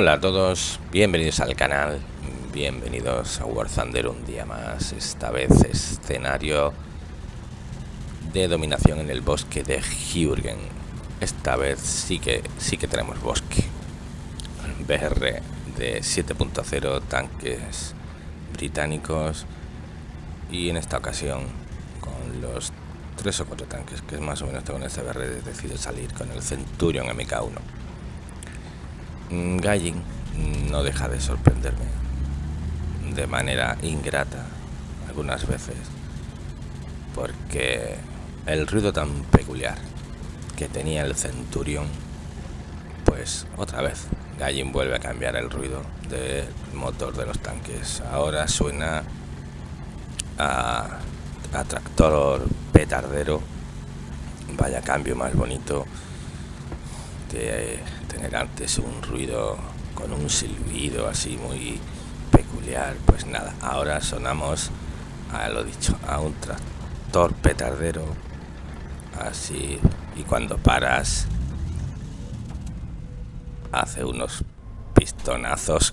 Hola a todos, bienvenidos al canal, bienvenidos a War Thunder un día más, esta vez escenario de dominación en el bosque de Jürgen. Esta vez sí que sí que tenemos bosque. BR de 7.0, tanques británicos y en esta ocasión con los tres o cuatro tanques que es más o menos en este BR decido salir con el Centurion MK1 Mm, Gallin no deja de sorprenderme de manera ingrata algunas veces porque el ruido tan peculiar que tenía el Centurion pues otra vez Gallin vuelve a cambiar el ruido del motor de los tanques. Ahora suena a, a tractor petardero. Vaya cambio más bonito de tener antes un ruido con un silbido así muy peculiar. Pues nada ahora sonamos a lo dicho a un tractor petardero así y cuando paras hace unos pistonazos.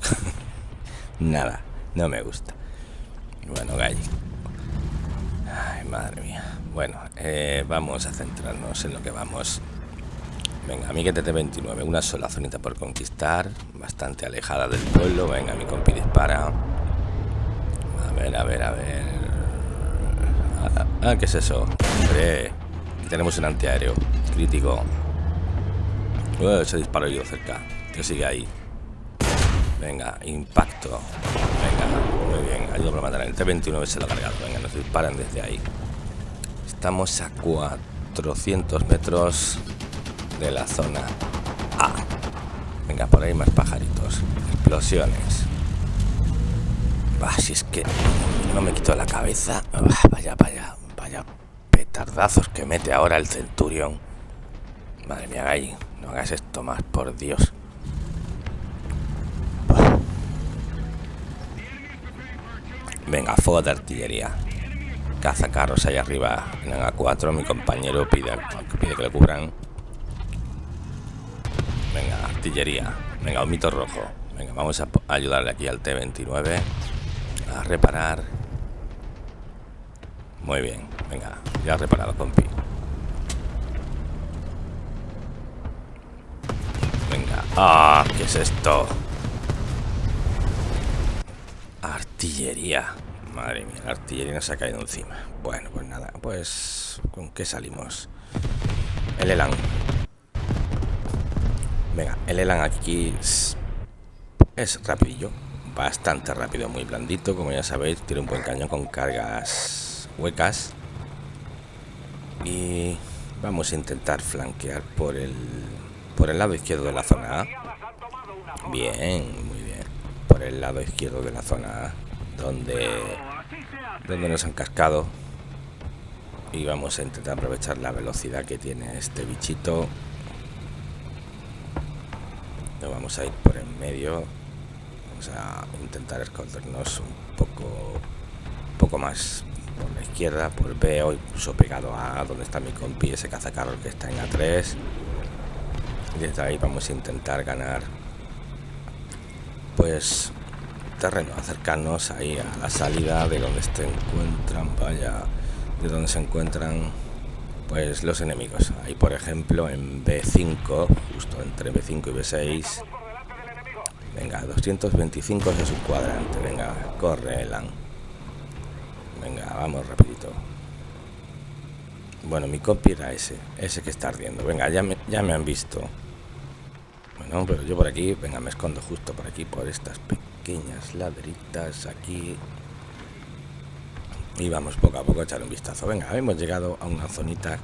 Nada no me gusta. Bueno gallo ay madre mía. Bueno eh, vamos a centrarnos en lo que vamos Venga, mi TT-29, una sola zonita por conquistar, bastante alejada del pueblo. Venga, mi compi dispara. A ver, a ver, a ver. Ah, ah ¿qué es eso? Tenemos un antiaéreo crítico. Uh, se disparó yo cerca. Que sigue ahí. Venga, impacto. Venga, muy bien. Ayudo para matar. El T-29 se lo ha cargado. Venga, nos disparan desde ahí. Estamos a 400 metros de la zona. Venga, por ahí más pajaritos. Explosiones. si es que no me quito la cabeza. vaya, vaya, vaya petardazos que mete ahora el centurión. Madre mía, Gay, no hagas esto más, por Dios. Venga, fuego de artillería. Caza carros ahí arriba en A4. Mi compañero pide, pide que le cubran. Artillería. Venga, un mito rojo. Venga, vamos a ayudarle aquí al T-29 a reparar. Muy bien. Venga, ya reparado, compi. Venga. ¡Ah! ¿Qué es esto? Artillería. Madre mía, la artillería nos ha caído encima. Bueno, pues nada, pues... ¿Con qué salimos? El Elan. Venga, el Elan aquí es, es rapidillo, bastante rápido, muy blandito, como ya sabéis, tiene un buen cañón con cargas huecas. Y vamos a intentar flanquear por el, por el lado izquierdo de la zona A. Bien, muy bien. Por el lado izquierdo de la zona A, donde, donde nos han cascado. Y vamos a intentar aprovechar la velocidad que tiene este bichito vamos a ir por en medio vamos a intentar escondernos un poco poco más por la izquierda por B o incluso pegado a donde está mi compi ese cazacarro que está en A3 y desde ahí vamos a intentar ganar pues terreno acercarnos ahí a la salida de donde se encuentran vaya de donde se encuentran pues los enemigos. Ahí por ejemplo en B5, justo entre B5 y B6. Venga, 225 es su cuadrante. Venga, corre Elan. Venga, vamos rapidito. Bueno, mi copy era ese, ese que está ardiendo. Venga, ya me, ya me han visto. Bueno, pero yo por aquí, venga, me escondo justo por aquí, por estas pequeñas ladritas aquí. Y vamos poco a poco a echar un vistazo. Venga, hemos llegado a una zonita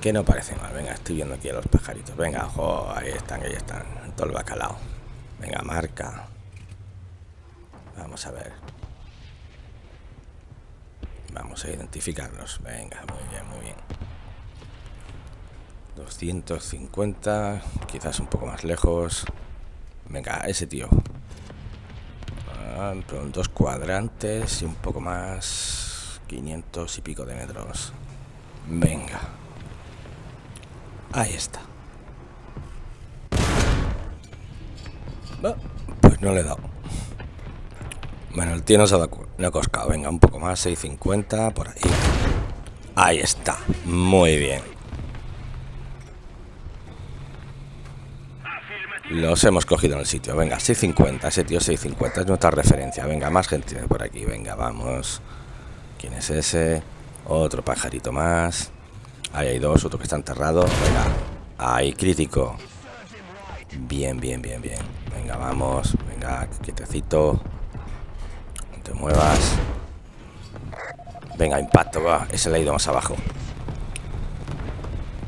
que no parece mal. Venga, estoy viendo aquí a los pajaritos. Venga, ojo, ahí están, ahí están. Todo el bacalao. Venga, marca. Vamos a ver. Vamos a identificarlos. Venga, muy bien, muy bien. 250, quizás un poco más lejos. Venga, ese tío dos cuadrantes y un poco más 500 y pico de metros venga ahí está Pues no le he dado. Bueno, el tío no se ha dado no. Venga, un poco más, 6.50 por ahí. Ahí está. Muy bien. Los hemos cogido en el sitio. Venga, 650. Ese tío 650 es nuestra referencia. Venga, más gente por aquí. Venga, vamos. ¿Quién es ese? Otro pajarito más. Ahí hay dos, otro que está enterrado. Venga. Ahí, crítico. Bien, bien, bien, bien. Venga, vamos. Venga, quietecito. No te muevas. Venga, impacto, va. Ese le ha ido más abajo.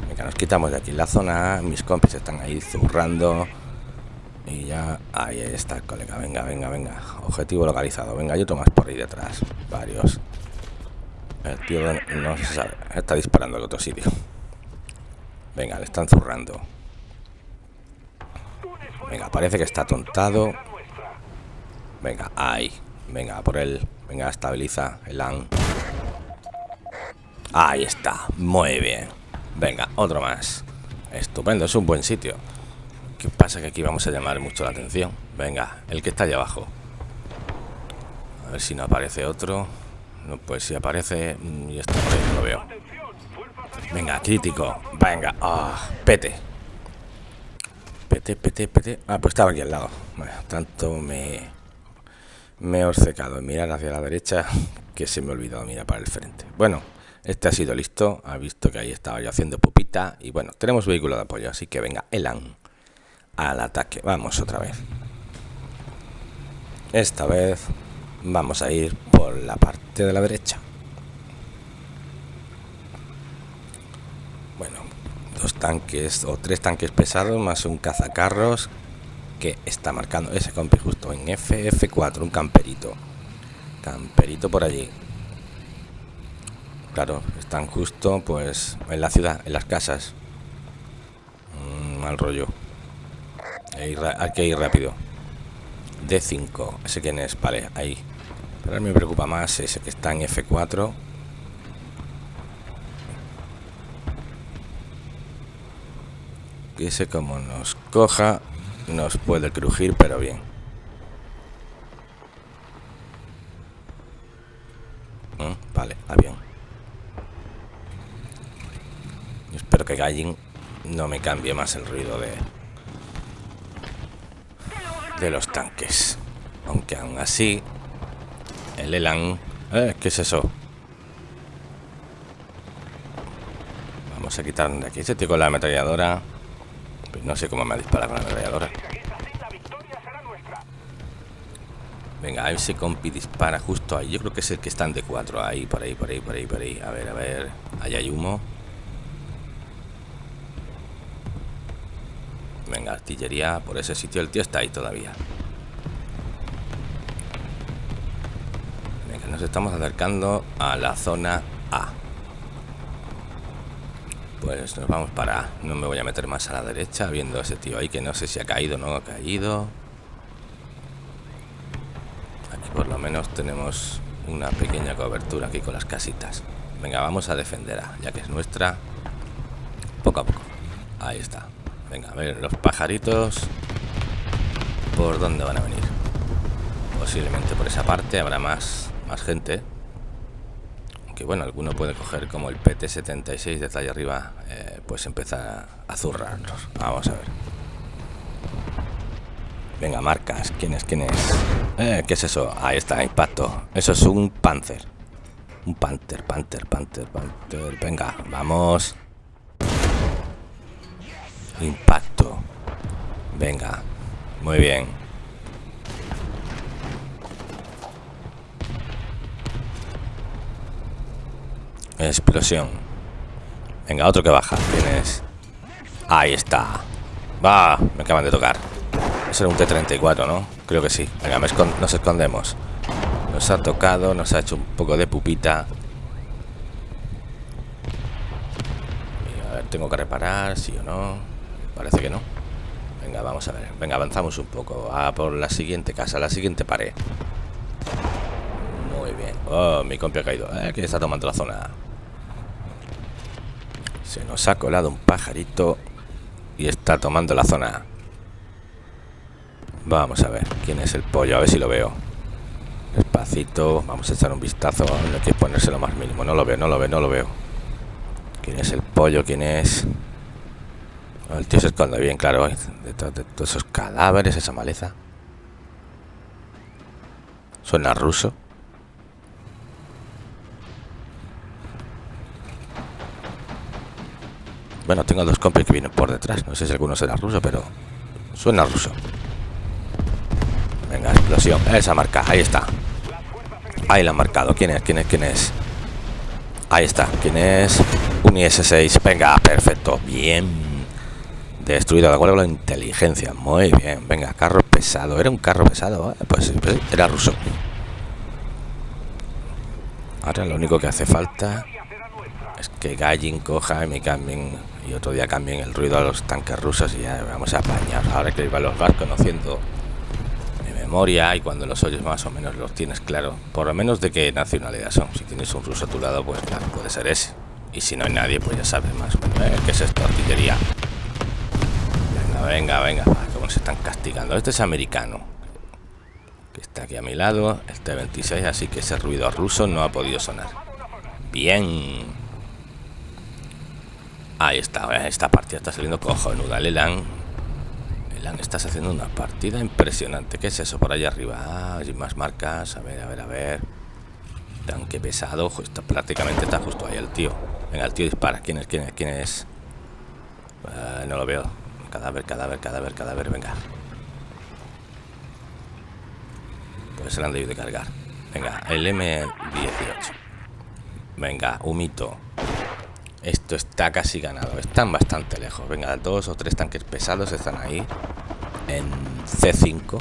Venga, nos quitamos de aquí la zona. Mis compis están ahí zurrando. Y ya... Ahí está el colega. Venga, venga, venga. Objetivo localizado. Venga, hay otro más por ahí detrás. Varios. El tío no se sabe. Está disparando al otro sitio. Venga, le están zurrando. Parece que está tontado. Venga, ahí. Venga, por él. Venga, estabiliza el AN. Ahí está, muy bien. Venga, otro más. Estupendo, es un buen sitio. ¿Qué pasa? Que aquí vamos a llamar mucho la atención. Venga, el que está allá abajo. A ver si no aparece otro. No, pues si aparece... Mm, y está por ahí, no lo veo. Venga, crítico. Venga, ah, pete. Pete, pete, pete. Ah, pues estaba aquí al lado. Bueno, tanto me... Me he obcecado en mirar hacia la derecha que se me ha olvidado mirar para el frente. Bueno, este ha sido listo, ha visto que ahí estaba yo haciendo pupita y bueno, tenemos vehículo de apoyo, así que venga, Elan al ataque. Vamos otra vez. Esta vez vamos a ir por la parte de la derecha. Bueno, dos tanques o tres tanques pesados más un cazacarros que está marcando ese compi justo en FF4, un camperito. Camperito por allí claro, están justo pues en la ciudad, en las casas. Mm, mal rollo. Hay que ir rápido. D5, ese quién es, vale, ahí. Pero me preocupa más ese que está en F4. Ese como nos coja, nos puede crujir, pero bien. Mm, vale, avión. espero que Gallin no me cambie más el ruido de de los tanques aunque aún así el Elan eh, ¿qué es eso? vamos a quitar de aquí ese tío con la ametralladora pues no sé cómo me ha disparado la ametralladora Venga, ese compi dispara justo ahí. Yo creo que es el que está en D4. Ahí, por ahí, por ahí, por ahí, por ahí. A ver, a ver. Ahí hay humo. Venga, artillería por ese sitio. El tío está ahí todavía. Venga, nos estamos acercando a la zona A. Pues nos vamos para... No me voy a meter más a la derecha viendo a ese tío ahí que no sé si ha caído o no ha caído. Aquí por lo menos tenemos una pequeña cobertura aquí con las casitas. Venga, vamos a defenderla, ya que es nuestra. Poco a poco. Ahí está. Venga, a ver, los pajaritos. ¿Por dónde van a venir? Posiblemente por esa parte habrá más, más gente. Aunque bueno, alguno puede coger como el PT-76 de allá arriba, eh, pues empezar a zurrarlos. Vamos a ver. Venga, marcas. ¿Quién es? ¿Quién es? Eh, ¿Qué es eso? Ahí está, impacto. Eso es un Panzer. Un Panther, Panther, Panther, Panther. Venga, vamos. Impacto. Venga. Muy bien. Explosión. Venga, otro que baja. Tienes. Ahí está. Va, me acaban de tocar. Eso era un T-34, ¿no? Creo que sí. Venga, nos escondemos. Nos ha tocado, nos ha hecho un poco de pupita. a ver, tengo que reparar, sí o no. Parece que no. Venga, vamos a ver. Venga, avanzamos un poco. A por la siguiente casa, la siguiente pared. Muy bien. Oh, mi compi ha caído. Eh, ¿Quién está tomando la zona? Se nos ha colado un pajarito y está tomando la zona. Vamos a ver quién es el pollo, a ver si lo veo. Despacito, vamos a echar un vistazo. No hay que ponerse lo más mínimo. No lo veo, no lo veo, no lo veo. ¿Quién es el pollo? ¿Quién es? El tío se esconde bien, claro, de, de todos esos cadáveres, esa maleza. Suena ruso. Bueno, tengo dos compis que vienen por detrás. No sé si alguno será ruso, pero suena ruso. Venga, explosión. Esa marca, ahí está. Ahí la han marcado. ¿Quién es? ¿Quién es? ¿Quién es? Ahí está. ¿Quién es? Un IS-6. Venga, perfecto. Bien. Destruido de acuerdo con la inteligencia. Muy bien. Venga, carro pesado. Era un carro pesado. Pues, pues era ruso. Ahora lo único que hace falta es que Gallin coja y me cambien y otro día cambien el ruido a los tanques rusos y ya vamos a apañar. Ahora que iba los vas conociendo de memoria y cuando los oyes más o menos los tienes claro, por lo menos de qué nacionalidad son. Si tienes un ruso a tu lado, pues puede ser ese. Y si no hay nadie, pues ya sabes más. ¿eh? ¿Qué es esto? Artillería. Venga, venga, venga. ¿Cómo se están castigando? Este es americano. Que está aquí a mi lado. El T-26, así que ese ruido ruso no ha podido sonar. Bien. Ahí está, esta partida está saliendo cojonuda. Lelan, Lelan, estás haciendo una partida impresionante. ¿Qué es eso por allá arriba? Ah, hay más marcas. A ver, a ver, a ver. Tanque pesado. Esto prácticamente está justo ahí el tío. Venga, el tío dispara. ¿Quién es? ¿Quién es? ¿Quién es? Uh, no lo veo. Cadáver, cadáver, cadáver, cadáver. Venga. Pues se lo han debido de cargar. Venga, el M18. Venga, humito. Esto está casi ganado. Están bastante lejos. Venga, dos o tres tanques pesados están ahí. En C5.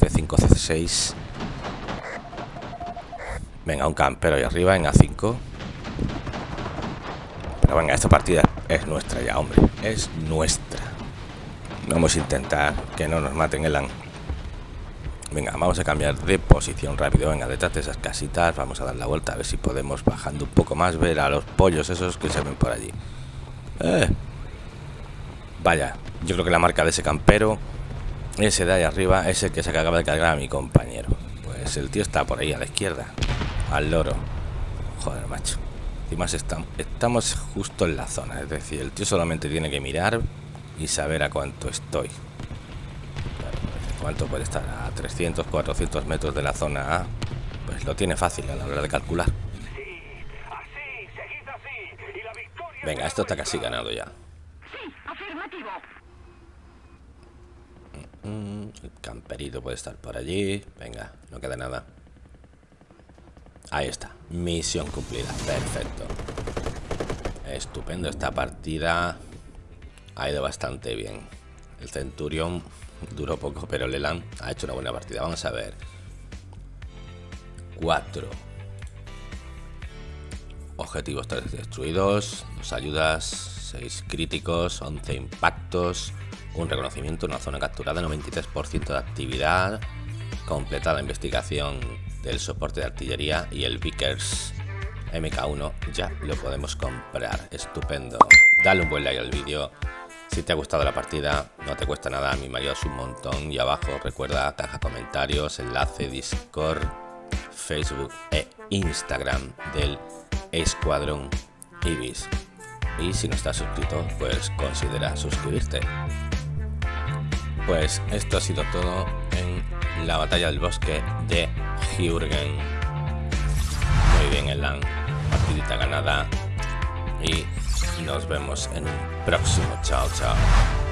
C5, C6. Venga, un campero ahí arriba en A5. Pero venga, esta partida es nuestra ya, hombre. Es nuestra. Vamos a intentar que no nos maten el an. Venga, vamos a cambiar de posición rápido. Venga, detrás de esas casitas vamos a dar la vuelta a ver si podemos bajando un poco más ver a los pollos esos que se ven por allí. Eh. Vaya, yo creo que la marca de ese campero, ese de ahí arriba, es el que se acaba de cargar a mi compañero. Pues el tío está por ahí a la izquierda, al loro. Joder, macho. Y más estamos justo en la zona, es decir, el tío solamente tiene que mirar y saber a cuánto estoy. ¿Cuánto puede estar? A 300, 400 metros de la zona A. Pues lo tiene fácil a la hora de calcular. Venga, esto está casi ganado ya. Mm, el camperito puede estar por allí. Venga, no queda nada. Ahí está. Misión cumplida. Perfecto. Estupendo. Esta partida ha ido bastante bien. El Centurión Duró poco, pero Leland ha hecho una buena partida. Vamos a ver. 4. Objetivos 3 destruidos. 2 ayudas. 6 críticos. 11 impactos. Un reconocimiento. Una zona capturada. 93% de actividad. Completada la investigación del soporte de artillería. Y el Vickers MK1 ya lo podemos comprar. Estupendo. Dale un buen like al vídeo si te ha gustado la partida, no te cuesta nada, mí me ayudas un montón. Y abajo recuerda caja comentarios, enlace Discord, Facebook e Instagram del Escuadrón Ibis. Y si no estás suscrito, pues considera suscribirte. Pues esto ha sido todo en la batalla del bosque de Jürgen. Muy bien, Elan. Partidita ganada. Y nos vemos en un próximo. Chao, chao.